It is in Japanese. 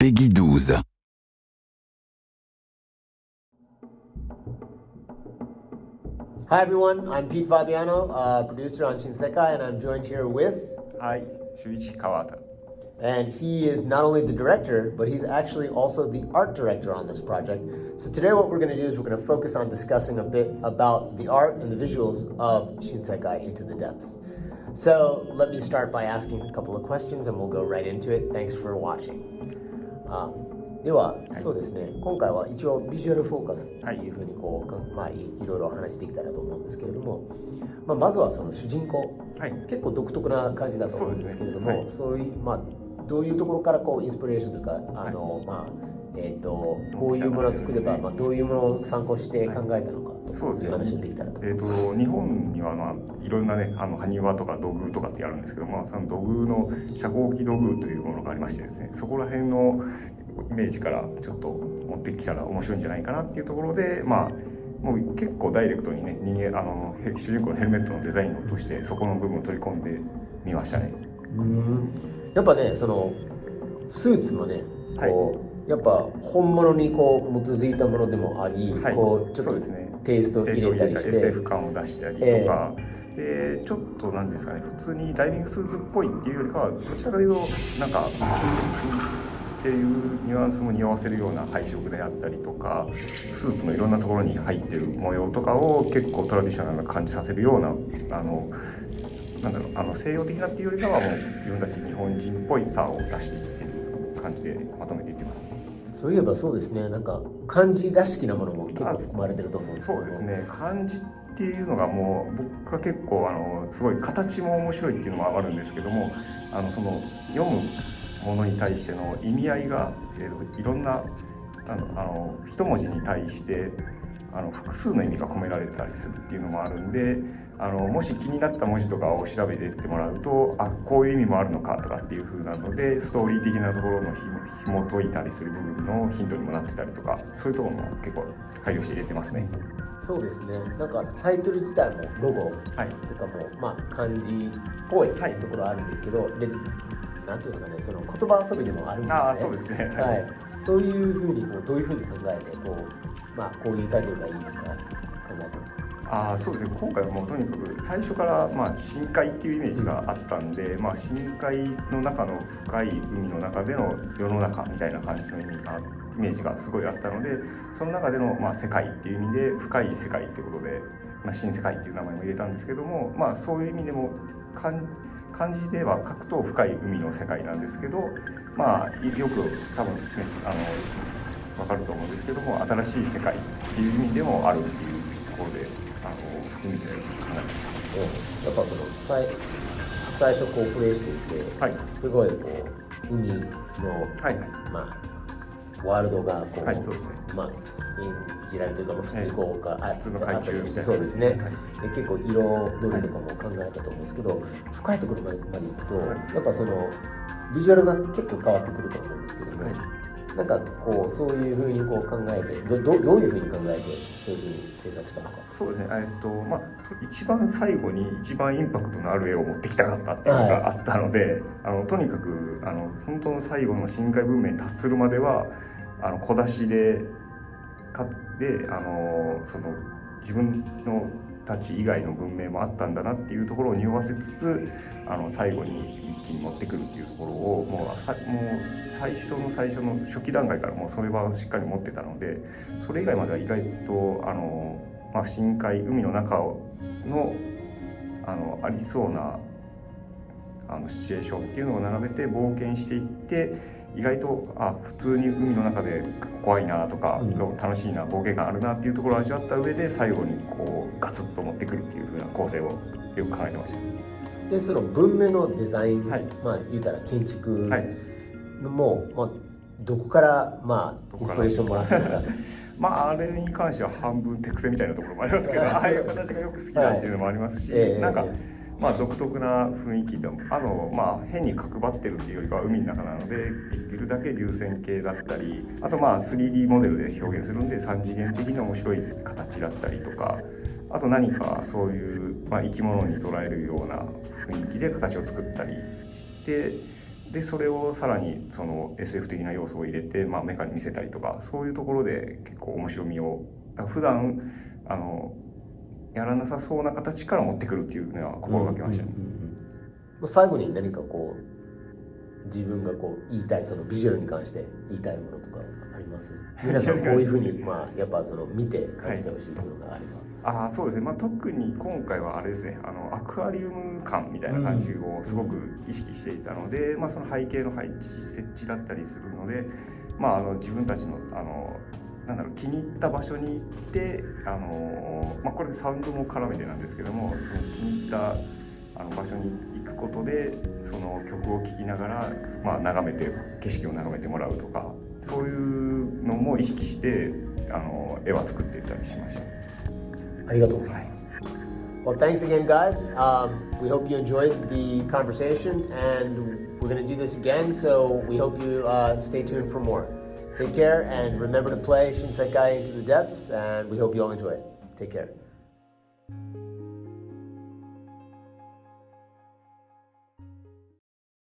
Peggy 12. Hi everyone, I'm Pete Fabiano, a uh, producer on Shinsekai, and I'm joined here with... Hi, Shuichi Kawata. And he is not only the director, but he's actually also the art director on this project. So today what we're going to do is we're going to focus on discussing a bit about the art and the visuals of Shinsekai Into the Depths. So let me start by asking a couple of questions and we'll go right into it. Thanks for watching. あでは、そうですね。今回は一応ビジュアルフォーカスっていうふうにこう、かまあ、いいろいろお話できたらと思うんですけれども、まあ、まずはその主人公。はい。結構独特な感じだと思うんですけれどもそう,、ね。はい。いうまあどういうところからこうインスピレーションというかあの、まあえっ、とこういうものを作れば、まあ、どういうものを参考して考えたのかとそうですねいう話をできたらと。えっ、と日本にはまあいろんなねあの埴輪とか土偶とかってあるんですけども、その土偶の遮光器土偶というものがありましてですね、そこら辺のイメージからちょっと持ってきたら面白いんじゃないかなっていうところで、まあもう結構ダイレクトにね人間あのへ主人公のヘルメットのデザインを落としてそこの部分を取り込んでみましたね。うん。やっぱねそのスーツもねこう、やっぱ本物にこう基づいたものでもあり、はい。こうちょっとそうですね。テイスト入れたりして。SF 感を出したりとか、でちょっとなんですかね普通にダイビングスーツっぽいっていうよりかはどちらかというとなんかっていうニュアンスも匂わせるような配色であったりとかスーツのいろんなところに入ってる模様とかを結構トラディショナルな感じさせるようなあのなんだろうあの西洋的なっていうよりかはもう自分たち日本人っぽいさを出していってる感じでまとめていってますね。そういえばそうですねなんか漢字らしきなものも結構含まれてると思うんですけどそうですね漢字っていうのがもう僕は結構あのすごい形も面白いっていうのもあるんですけどもあのその読むものに対しての意味合いが、えーといろんなあのあの一文字に対してあの複数の意味が込められたりするっていうのもあるんであのもし気になった文字とかを調べていってもらうとあこういう意味もあるのかとかっていう風なのでストーリー的なところのひも紐解いたりする部分のヒントにもなってたりとかそういうところも結構配慮して入れてますね。そうですね。なんかタイトル自体もロゴはいとかもまあ漢字っぽいとはい。ころあるんですけど、でなんていうんですかねその言葉遊びでもあるんですね。ああそうですね。はい、そういうふうにこうどういうふうに考えてこうまあこういうタイトルがいいとか考えてます。かああそうですね。今回はもうとにかく最初からまあ深海っていうイメージがあったんで、まあ、深海の中の深い海の中での世の中みたいな感じの意味がイメージがすごいあったのでその中でのまあ世界っていう意味で深い世界ってことで、まあ、新世界っていう名前も入れたんですけども、まあ、そういう意味でも漢漢字では書くと深い海の世界なんですけどまあよく多分ねあの分かると思うんですけども新しい世界っていう意味でもあるっていうところであの含めて考えましやっぱその最最初こうプレイしていて、はい。すごいこう海の、たはい。まあ、ワールドがこう、はいそうですね。まあ演じられてるか、まあ、普通にこうか、あ普通のあったとしてそうですね、はい。で結構色取りとかも考えたと思うんですけど、深いところまでまで行くと、はい。やっぱそのビジュアルが結構変わってくると思うんですけども、はいなんかこうそういうふうにこう考えてどどどういうふうに考えてそういうふうに制作したのか？そうですねえっとまあ一番最後に一番インパクトのある絵を持ってきたかったっていうのがあったので、あのとにかくあの本当の最後の深海文明に達するまではあの小出しでかであのその自分のたち以外の文明もあったんだなっていうところを匂わせつつあの最後に一気に持ってくるっていうところをもうもう最初の最初の初期段階からもうそれはしっかり持ってたのでそれ以外までは意外とあの、まあ、深海海の中のあのありそうなあのシチュエーションっていうのを並べて冒険していって意外とあ普通に海の中で怖いなとか、うん。楽しいな冒険感あるなっていうところを味わった上で最後にこうガツッと持ってくるっていう風な構成をよく考えてました。でその文明のデザイン、はい。まあ言うたら建築はい。も、まあ、どこからまあインスピレーションもらったのか。まああれに関しては半分手癖みたいなところもありますけどああいう形がよく好きだっていうのもありますし、ええなんかええまあ独特な雰囲気でもあのまあ変に角張ってるっていうよりかは海の中なのでできるだけ流線形だったりあとまあ 3D モデルで表現するんで3次元的に面白い形だったりとかあと何かそういう、まあ、生き物に捉えるような雰囲気で形を作ったりしてでそれをさらにその SF 的な要素を入れて、まあ、メカに見せたりとかそういうところで結構面白みを普段あのやらなさそうな形から持ってくるっていうのは心がけましたね。最後に何かこう自分がこう言いたいそのビジュアルに関して言いたいものとかあります？皆さんこういうふうにまあやっぱその見て感じてほしいものがあれば。はい、あそうです。ね、まあ、特に今回はあれですね。あのアクアリウム感みたいな感じをすごく意識していたので、うん、まあ、その背景の配置設置だったりするので、まあ、あの自分たちのあのなんだろう気に入った場所に行ってあの、まあ、これサウンドも絡めてなんですけどもその気に入ったあの場所に行くことでその曲を聴きながら、まあ、眺めて景色を眺めてもらうとかそういうのも意識してあの絵は作っていったりしました。ありがとうございます。Well, thanks again, guys. Um, we hope you enjoyed the conversation, and we're going to do this again, so we hope you uh, stay tuned for more. Take care and remember to play Shinsekai Into the Depths, and we hope you all enjoy it. Take care.